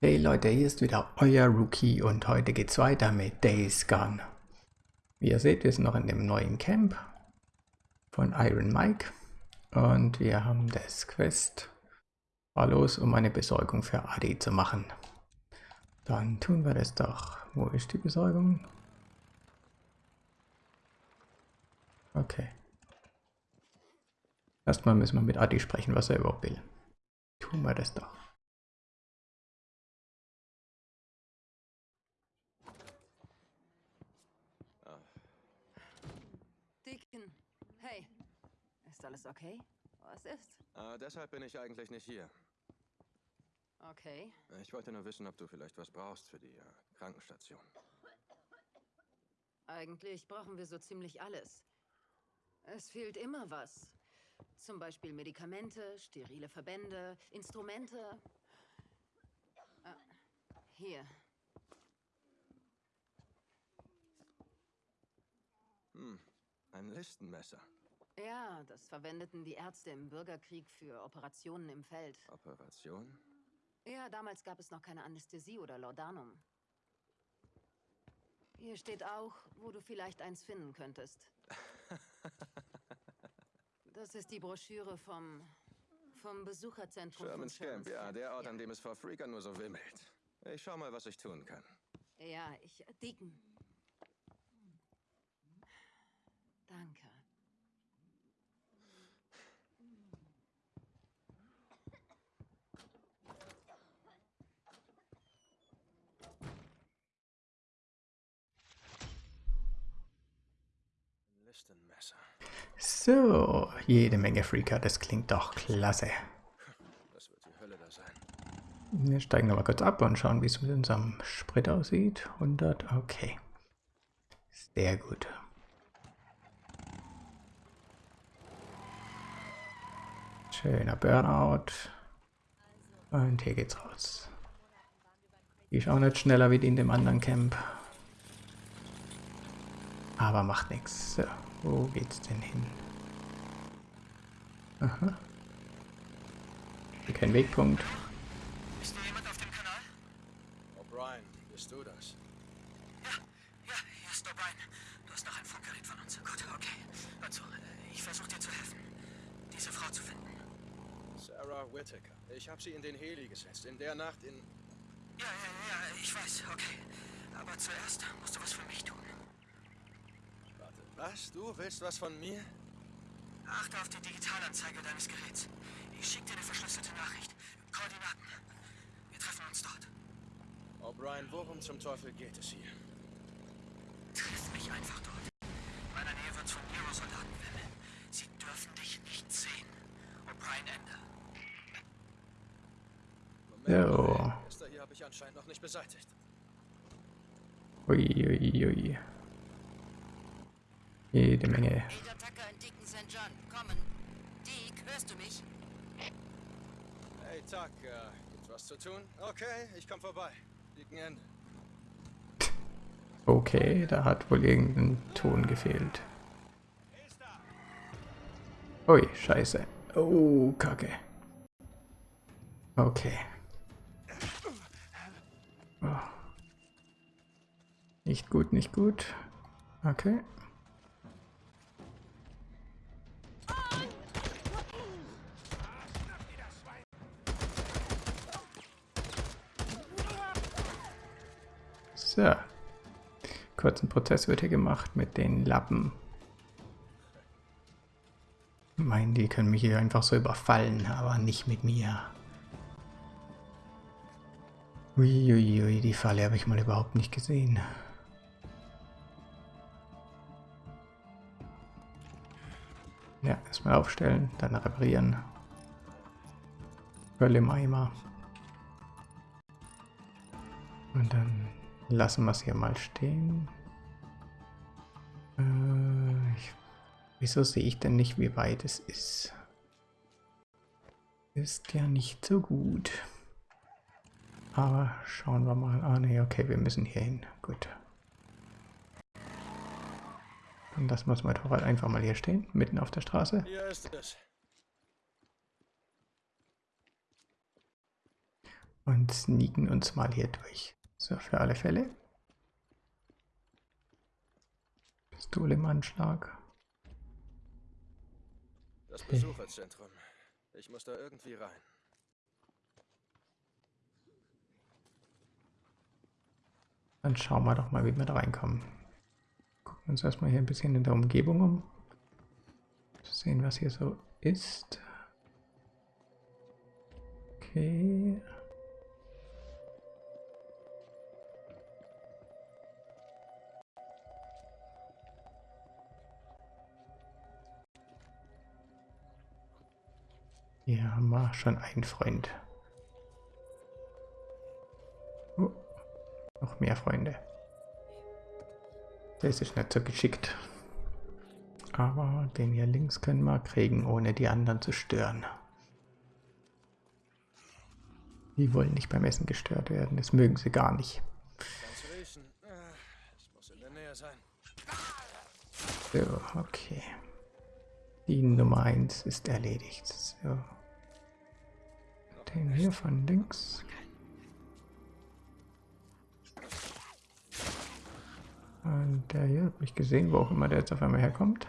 Hey Leute, hier ist wieder euer Rookie und heute geht's weiter mit Days Gone. Wie ihr seht, wir sind noch in dem neuen Camp von Iron Mike und wir haben das Quest war los, um eine Besorgung für Adi zu machen. Dann tun wir das doch. Wo ist die Besorgung? Okay. Erstmal müssen wir mit Adi sprechen, was er überhaupt will. Tun wir das doch. Alles okay? Was ist? Äh, deshalb bin ich eigentlich nicht hier. Okay. Ich wollte nur wissen, ob du vielleicht was brauchst für die äh, Krankenstation. Eigentlich brauchen wir so ziemlich alles. Es fehlt immer was. Zum Beispiel Medikamente, sterile Verbände, Instrumente. Ah, hier. Hm, ein Listenmesser. Ja, das verwendeten die Ärzte im Bürgerkrieg für Operationen im Feld. Operation? Ja, damals gab es noch keine Anästhesie oder Laudanum. Hier steht auch, wo du vielleicht eins finden könntest. Das ist die Broschüre vom, vom Besucherzentrum Sherman's von Camp, ja, der Ort, ja. an dem es vor Freaker nur so wimmelt. Ich schau mal, was ich tun kann. Ja, ich... Deacon. Danke. So, jede Menge Freaker, das klingt doch klasse. Das wird die Hölle da sein. Wir steigen nochmal kurz ab und schauen, wie es mit unserem Sprit aussieht. 100, okay. Sehr gut. Schöner Burnout. Und hier geht's raus. Die ist auch nicht schneller wie die in dem anderen Camp. Aber macht nichts. So, wo geht's denn hin? Aha. Kein Wegpunkt. Ist da jemand auf dem Kanal? O'Brien, bist du das? Ja, ja, hier ist O'Brien. Du hast noch ein Funkgerät von uns. Gut, okay. Also, äh, ich versuche dir zu helfen, diese Frau zu finden. Sarah Whittaker. Ich habe sie in den Heli gesetzt. In der Nacht in... Ja, ja, ja, ich weiß, okay. Aber zuerst musst du was für mich tun. Was? Du willst was von mir? Achte auf die Digitalanzeige deines Geräts. Ich schicke dir eine verschlüsselte Nachricht. Koordinaten. Wir treffen uns dort. O'Brien, worum zum Teufel geht es hier? Triff mich einfach dort. In meiner Nähe wird von Nero-Soldaten wimmeln. Sie dürfen dich nicht sehen. O'Brien, Ende. Moment. Der hier habe ich anscheinend noch nicht beseitigt. Uiuiui. Ui, ui. Jede Menge. hörst du mich? Hey, Tuck, äh, gibt's was zu tun? Okay, ich komm vorbei. Ende. Okay, da hat wohl irgendein Ton gefehlt. Ui, scheiße. Oh, kacke. Okay. Oh. Nicht gut, nicht gut. Okay. So. Kurzen Prozess wird hier gemacht mit den Lappen. Meinen, die können mich hier einfach so überfallen, aber nicht mit mir. Uiuiui, ui, die Falle habe ich mal überhaupt nicht gesehen. Ja, erstmal aufstellen, dann reparieren. Öl im Eimer. Und dann Lassen wir es hier mal stehen. Äh, ich, wieso sehe ich denn nicht, wie weit es ist? Ist ja nicht so gut. Aber schauen wir mal. Ah ne, okay, wir müssen hier hin. Gut. Und das muss mein Torwart einfach mal hier stehen, mitten auf der Straße. Hier ist es. Und sneaken uns mal hier durch. So, für alle Fälle. Pistole im Anschlag. Das Besucherzentrum. Ich muss da irgendwie rein. Dann schauen wir doch mal, wie wir da reinkommen. Gucken uns erstmal hier ein bisschen in der Umgebung um. Sehen, was hier so ist. Okay. Schon einen Freund. Oh, noch mehr Freunde. Das ist nicht so geschickt. Aber den hier links können wir kriegen, ohne die anderen zu stören. Die wollen nicht beim Essen gestört werden. Das mögen sie gar nicht. So, okay. Die Nummer 1 ist erledigt. So. Den hier von links. Und der hier habe ich gesehen, wo auch immer der jetzt auf einmal herkommt.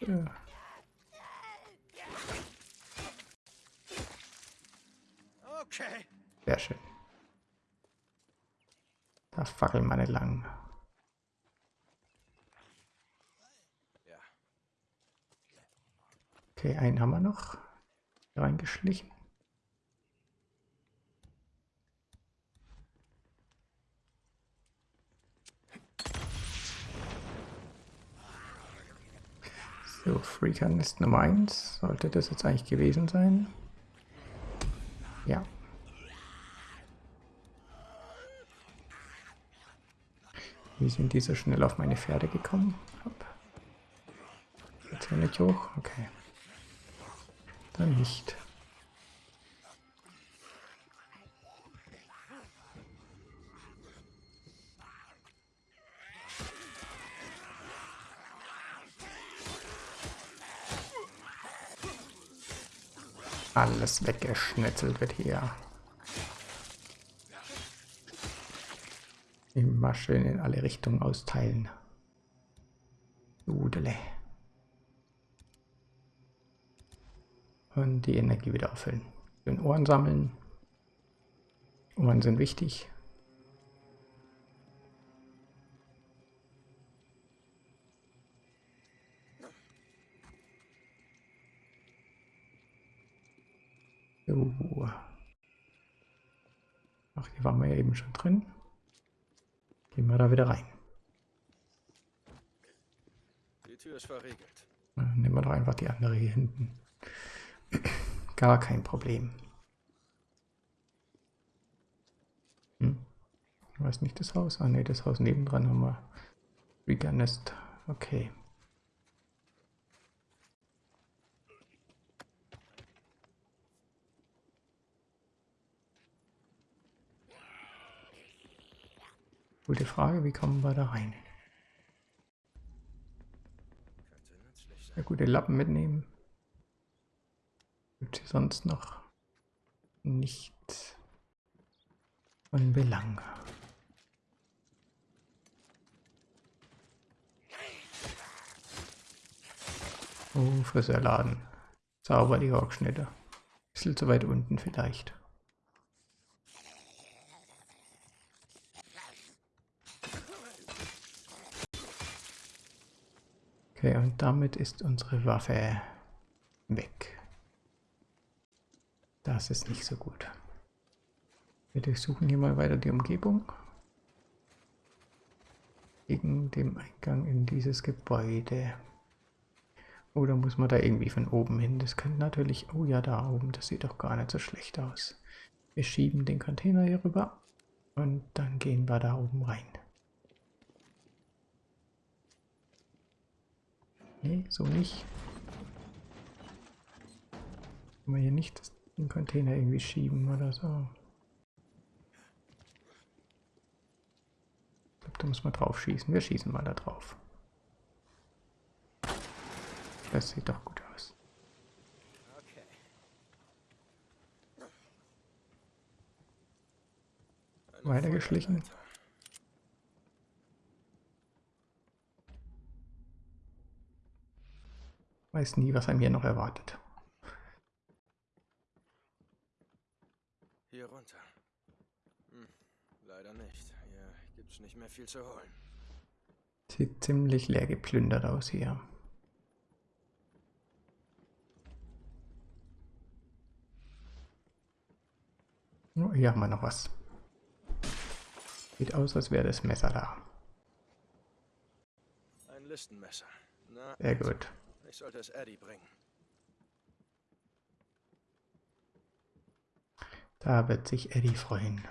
Ja. Sehr schön. Da fackeln meine lang. Okay, einen haben wir noch. Reingeschlichen. So, Freaker Nest Nummer 1. Sollte das jetzt eigentlich gewesen sein? Ja. Wie sind die so schnell auf meine Pferde gekommen? Hopp. Jetzt nicht hoch? Okay. Dann nicht. Alles weggeschnitzelt wird hier. Immer schön in alle Richtungen austeilen. Udele. Und die Energie wieder auffüllen. Den Ohren sammeln. Ohren sind wichtig. So. Ach, hier waren wir ja eben schon drin. Gehen wir da wieder rein. Die Tür ist verriegelt. Dann nehmen wir doch einfach die andere hier hinten. Gar kein Problem. Hm? Ich weiß nicht das Haus. Ah ne, das Haus nebendran haben wir. Riga Nest. Okay. Gute Frage, wie kommen wir da rein? Ja, gute Lappen mitnehmen. Gibt hier sonst noch nichts von Belang. Oh, Friseurladen. Sauber die Rockschnitte. Bisschen zu weit unten vielleicht. Okay, und damit ist unsere Waffe weg. Das ist nicht so gut. Wir durchsuchen hier mal weiter die Umgebung. Gegen dem Eingang in dieses Gebäude. Oder muss man da irgendwie von oben hin? Das könnte natürlich... Oh ja, da oben. Das sieht doch gar nicht so schlecht aus. Wir schieben den Container hier rüber. Und dann gehen wir da oben rein. Nee, so nicht. Können wir hier nicht den Container irgendwie schieben oder so. Ich glaube, da muss man drauf schießen. Wir schießen mal da drauf. Das sieht doch gut aus. Weitergeschlichen. Weiß nie, was einem hier noch erwartet. Hier runter. Hm, leider nicht. Hier gibt's nicht mehr viel zu holen. Sieht ziemlich leer geplündert aus hier. Oh, hier haben wir noch was. Sieht aus, als wäre das Messer da. Ein Listenmesser. Na, Sehr gut. ich sollte es Eddie bringen. Da wird sich Eddie freuen.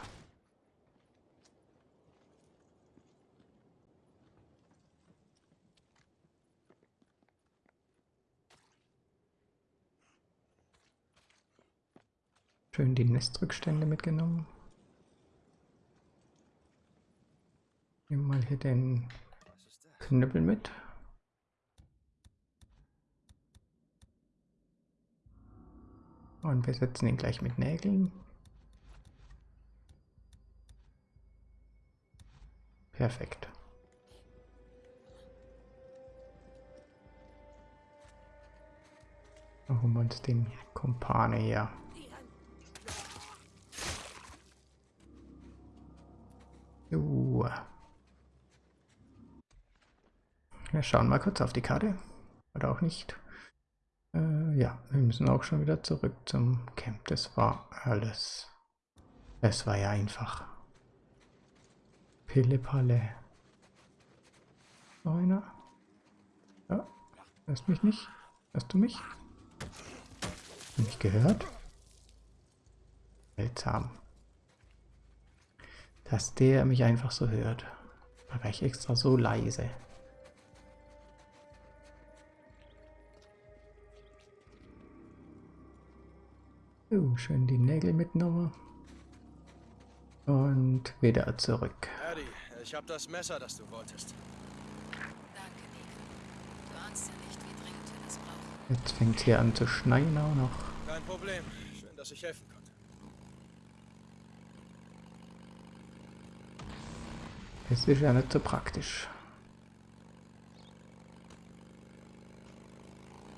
Schön die Nestrückstände mitgenommen. Nehmen mal hier den? Knüppel mit. Und besetzen ihn gleich mit Nägeln. Perfekt. Dann holen wir uns den Kumpane her. Jo. Wir schauen mal kurz auf die Karte. Oder auch nicht. Äh, ja, wir müssen auch schon wieder zurück zum Camp. Das war alles. Es war ja einfach. Pille-Palle. Noch einer? Ja, hörst mich nicht? Hörst du mich? Hast du mich gehört? Seltsam. Dass der mich einfach so hört. Da war ich extra so leise. So, schön die Nägel mitgenommen. Und wieder zurück. Ich habe das Messer, das du wolltest. Danke, Nick. Du ahnst ja nicht, wie dringend wir das brauchen. Jetzt fängt es hier an zu schneien auch noch. Kein Problem. Schön, dass ich helfen konnte. Das ist ja nicht so praktisch.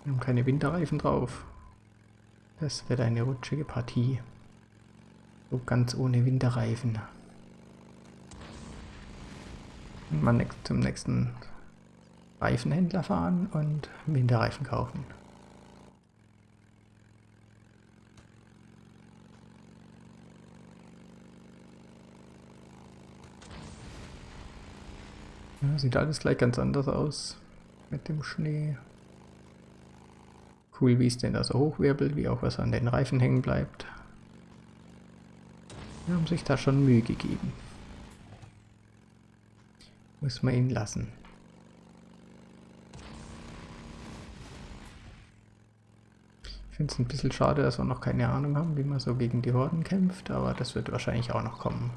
Wir haben keine Winterreifen drauf. Das wird eine rutschige Partie. So ganz ohne Winterreifen. Mal zum nächsten Reifenhändler fahren und Winterreifen kaufen. Ja, sieht alles gleich ganz anders aus mit dem Schnee. Cool, wie es denn da so hochwirbelt, wie auch was an den Reifen hängen bleibt. Die haben sich da schon Mühe gegeben. Muss man ihn lassen. Ich finde es ein bisschen schade, dass wir noch keine Ahnung haben, wie man so gegen die Horden kämpft, aber das wird wahrscheinlich auch noch kommen.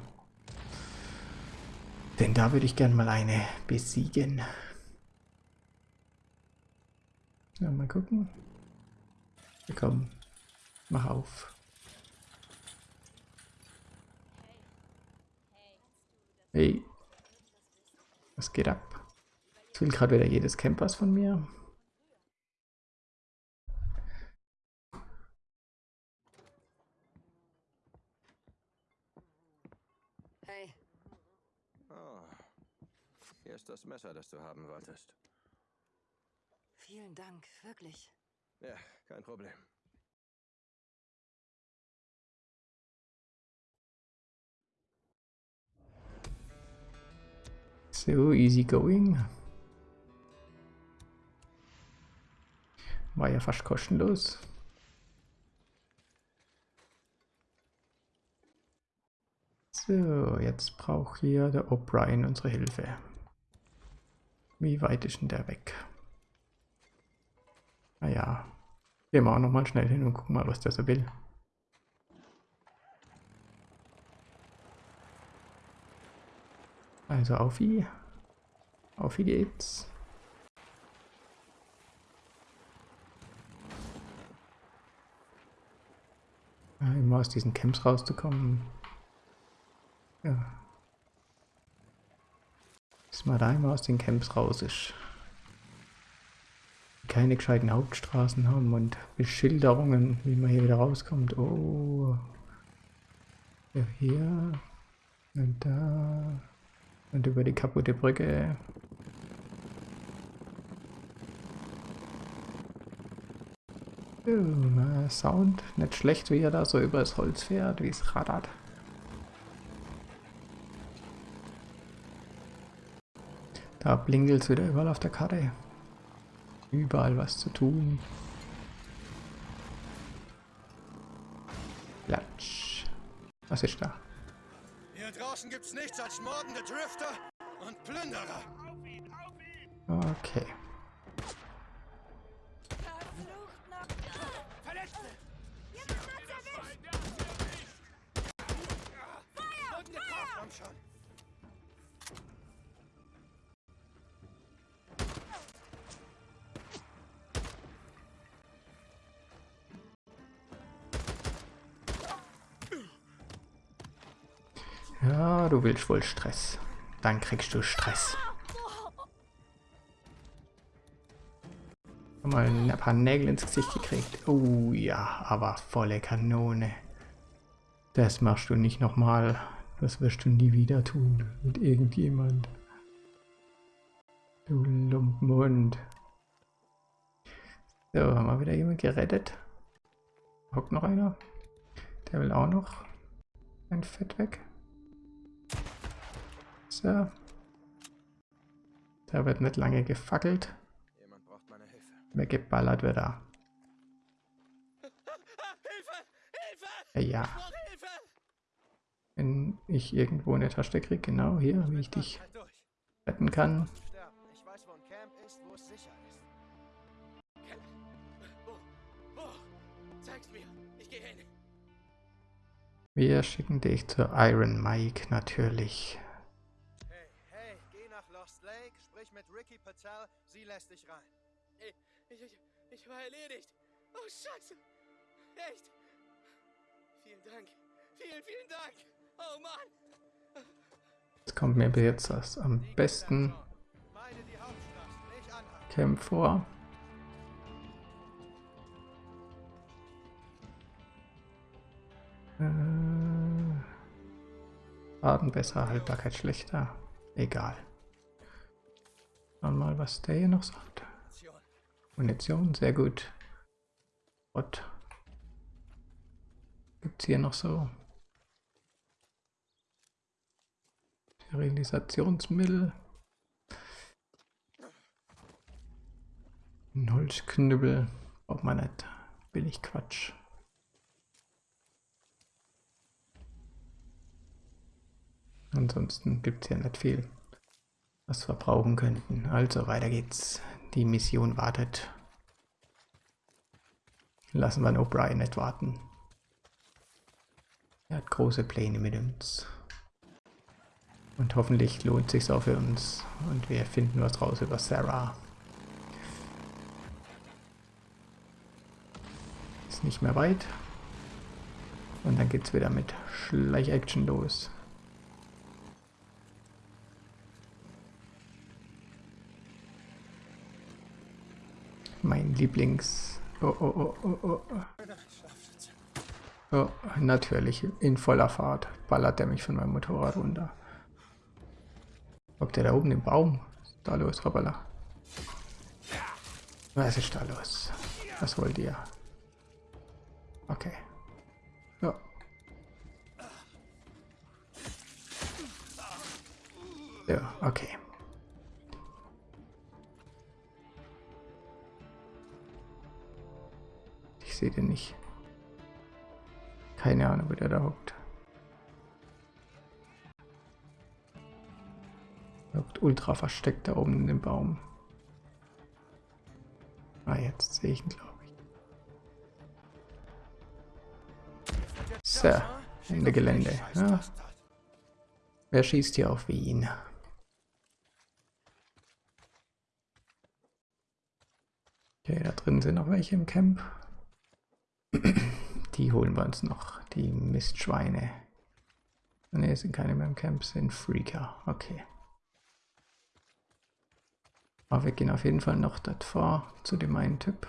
Denn da würde ich gern mal eine besiegen. Ja, mal gucken. Ja, komm, mach auf. Hey, was geht ab? Jetzt will gerade wieder jedes Camp was von mir. Hey, Oh. Hier ist das Messer, das du haben wolltest. vielen Dank, wirklich. Ja, kein Problem. So, easy going. War ja fast kostenlos. So, jetzt braucht hier der O'Brien unsere Hilfe. Wie weit ist denn der weg? Naja, gehen wir auch nochmal schnell hin und gucken mal, was der so will. Also auf wie. Auf wie geht's. Ja, immer aus diesen Camps rauszukommen. Ja. Bis man da immer aus den Camps raus ist. Keine gescheiten Hauptstraßen haben und Beschilderungen, wie man hier wieder rauskommt. Oh. Ja, hier. Und da. Und über die kaputte Brücke. Oh, Sound nicht schlecht, wie er da so über das Holz fährt, wie es rattert. Da blinkelt es wieder überall auf der Karte. Überall was zu tun. Platsch. Was ist da? Hier draußen gibt's nichts als mordende Drifter und Plünderer. Okay. Ja, du willst wohl Stress. Dann kriegst du Stress. Mal ein paar Nägel ins Gesicht gekriegt. Oh ja, aber volle Kanone. Das machst du nicht nochmal. Das wirst du nie wieder tun. Mit irgendjemand. Du Lumpenhund. So, haben wir wieder jemand gerettet. Hockt noch einer. Der will auch noch ein Fett weg. So. Da wird nicht lange gefackelt. Jemand braucht meine Hilfe. Weggeballert wird er. Hilfe! Hilfe! Ja! Wenn ich irgendwo eine Tasche kriege, genau hier, wie ich dich Halt retten kann. Wir schicken dich zu Iron Mike natürlich. Patel, sie lässt dich rein. Ich, ich, ich, ich war erledigt. Oh, Scheiße. Echt? Vielen Dank. Vielen, vielen Dank. Oh, Mann. Jetzt kommt mir jetzt das am besten. Camp vor. Äh, Schaden besser, Haltbarkeit schlechter. Egal. Schauen wir mal, was der hier noch sagt. Munition. Sehr gut. Gott. Gibt's hier noch so? Sterilisationsmittel. Ein Holzknüppel. Braucht man nicht. Billig Quatsch. Ansonsten gibt es ja nicht viel, was wir brauchen könnten. Also weiter geht's. Die Mission wartet. Lassen wir O'Brien nicht warten. Er hat große Pläne mit uns. Und hoffentlich lohnt sich's auch für uns. Und wir finden was raus über Sarah. Ist nicht mehr weit. Und dann geht's wieder mit Schleich-Action los. Mein Lieblings... Oh, oh, oh, oh, oh. Oh, natürlich, in voller Fahrt ballert er mich von meinem Motorrad runter. Hockt der da oben im Baum? Da los, Hoppala? Was ist da los? Was wollt ihr? Okay. Ja. Ja, okay. Sehe den nicht. Keine Ahnung, wo der da hockt. Er hockt ultra versteckt da oben in dem Baum. Ah, jetzt sehe ich ihn, glaube ich. So, Ende Gelände. Ja. Wer schießt hier auf Wien? Okay, da drin sind noch welche im Camp. Die holen wir uns noch, die Mistschweine. Ne, sind keine mehr im Camp, sind Freaker. Okay. Aber wir gehen auf jeden Fall noch dort vor zu dem einen Typ,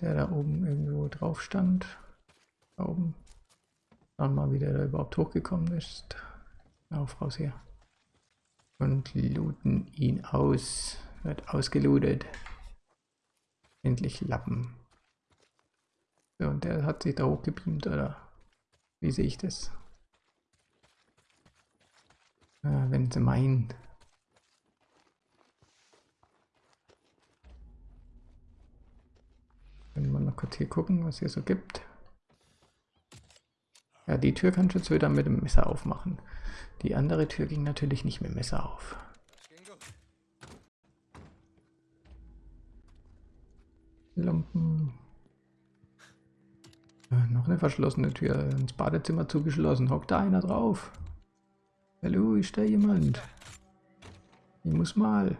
der da oben irgendwo drauf stand. Da oben. Schauen mal, wie der da überhaupt hochgekommen ist. Auf raus hier. Und looten ihn aus. Wird ausgelootet. Endlich Lappen. So, und der hat sich da hochgebeamt, oder? Wie sehe ich das? Ah, wenn sie meinen. Können wir noch kurz hier gucken, was hier so gibt. Ja, die Tür du jetzt wieder mit dem Messer aufmachen. Die andere Tür ging natürlich nicht mit dem Messer auf. Das noch eine verschlossene Tür ins Badezimmer zugeschlossen. Hockt da einer drauf? Hallo, ist da jemand? Ich muss mal.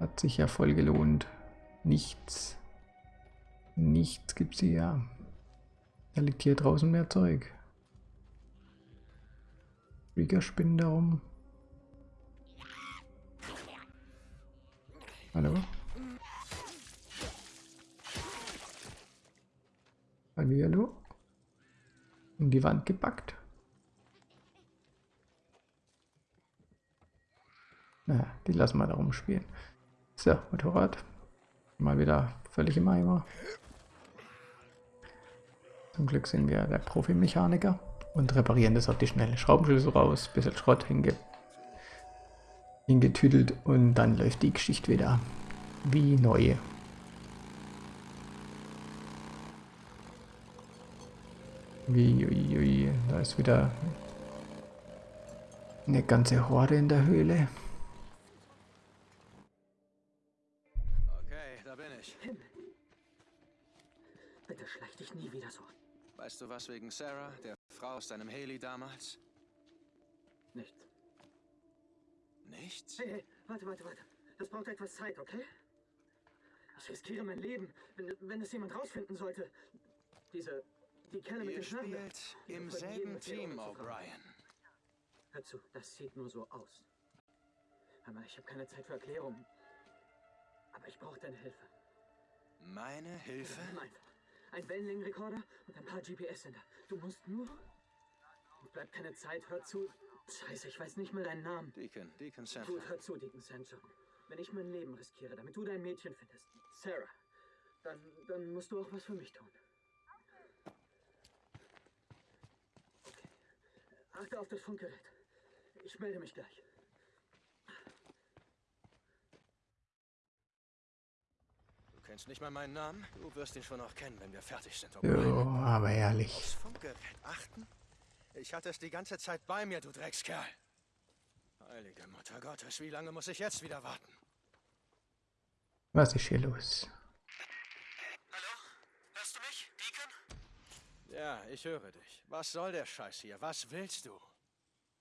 Hat sich ja voll gelohnt. Nichts. Nichts gibt's hier. Da liegt hier draußen mehr Zeug. Fliegerspinnen da rum. Hallo? In die Wand gepackt. Naja, die lassen wir da rumspielen. So, Motorrad. Mal wieder völlig im Eimer. Zum Glück sind wir der Profimechaniker und reparieren das auf die schnelle. Schraubenschlüssel raus, bisschen Schrott hinge hingetüdelt und dann läuft die Geschichte wieder wie neu. Wie, ui, ui, da ist wieder eine ganze Horde in der Höhle. Okay, da bin ich. Bitte schleich dich nie wieder so. Weißt du was wegen Sarah, der Frau aus deinem Haley damals? Nichts. Nichts? Hey, hey, warte, warte, warte. Das braucht etwas Zeit, okay? Ich riskiere mein Leben, wenn, wenn es jemand rausfinden sollte. Diese, Ihr spielt Die im selben Team. O'Brien. Hör zu, das sieht nur so aus. Hör mal, ich habe keine Zeit für Erklärungen. Aber ich brauche deine Hilfe. Meine Hilfe? Ein Wellenlängenrekorder und ein paar GPS-Sender. Du musst nur... Bleibt keine Zeit, hör zu. Scheiße, ich weiß nicht mal deinen Namen. Deacon, Deacon Sandler. Gut, hör zu, Deacon Sancho. Wenn ich mein Leben riskiere, damit du dein Mädchen findest, Sarah, dann, dann musst du auch was für mich tun. Achte auf das Funkgerät. Ich melde mich gleich. Du kennst nicht mal meinen Namen? Du wirst ihn schon noch kennen, wenn wir fertig sind, Jo, O'Brien. aber ehrlich. Aufs Funkgerät achten? Ich hatte es die ganze Zeit bei mir, du Dreckskerl. Heilige Mutter Gottes, wie lange muss ich jetzt wieder warten? Was ist hier los? Hallo? Hörst du mich, Deacon? Ja, ich höre dich. Was soll der Scheiß hier? Was willst du?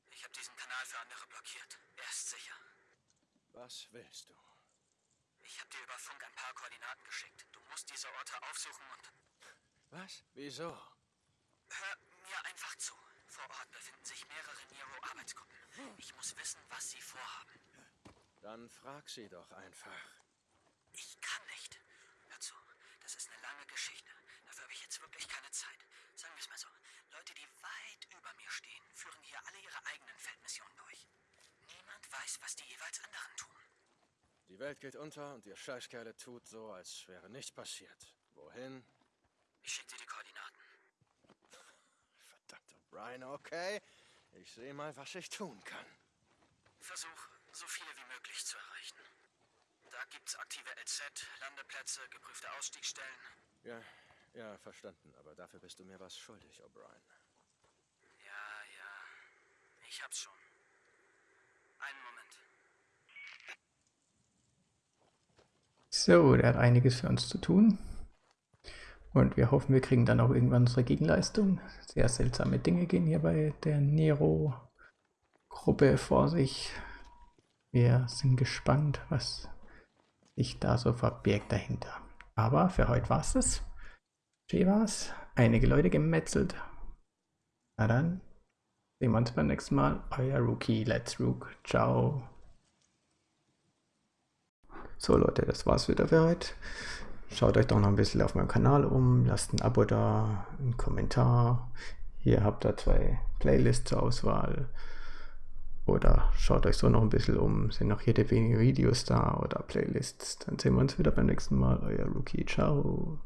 Ich habe diesen Kanal für andere blockiert. Er ist sicher. Was willst du? Ich habe dir über Funk ein paar Koordinaten geschickt. Du musst diese Orte aufsuchen und... Was? Wieso? Hör mir einfach zu. Vor Ort befinden sich mehrere Nero-Arbeitsgruppen. Ich muss wissen, was sie vorhaben. Dann frag sie doch einfach. Ich kann nicht. Hör zu, das ist eine lange Geschichte. Dafür habe ich jetzt wirklich keine Zeit. Sagen wir es mal so. Leute, die weit über mir stehen, führen hier alle ihre eigenen Feldmissionen durch. Niemand weiß, was die jeweils anderen tun. Die Welt geht unter und ihr Scheißkerle tut so, als wäre nichts passiert. Wohin? Ich schicke dir die Koordinaten. Verdammt, Brian, okay. Ich sehe mal, was ich tun kann. Versuch, so viele wie möglich zu erreichen. Da gibt's aktive LZ, Landeplätze, geprüfte Ausstiegsstellen. Ja, ja, verstanden. Aber dafür bist du mir was schuldig, O'Brien. Ich hab's schon. Einen Moment. So, der hat einiges für uns zu tun. Und wir hoffen, wir kriegen dann auch irgendwann unsere Gegenleistung. Sehr seltsame Dinge gehen hier bei der Nero-Gruppe vor sich. Wir sind gespannt, was sich da so verbirgt dahinter. Aber für heute war es das. Schön war's. Einige Leute gemetzelt. Na dann, sehen wir uns beim nächsten Mal. Euer Rookie, Let's Rook. Ciao. So Leute, das war's wieder für heute. Schaut euch doch noch ein bisschen auf meinem Kanal um, lasst ein Abo da, einen Kommentar. Hier habt ihr zwei Playlists zur Auswahl. Oder schaut euch so noch ein bisschen um, sind noch jede wenige Videos da oder Playlists. Dann sehen wir uns wieder beim nächsten Mal. Euer Rookie, ciao.